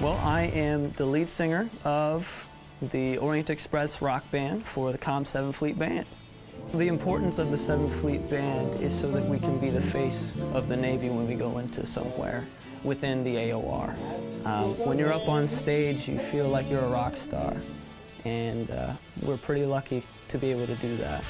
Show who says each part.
Speaker 1: Well, I am the lead singer of the Orient Express rock band for the COM 7 Fleet Band. The importance of the 7 Fleet Band is so that we can be the face of the Navy when we go into somewhere within the AOR. Um, when you're up on stage, you feel like you're a rock star, and uh, we're pretty lucky to be able to do that.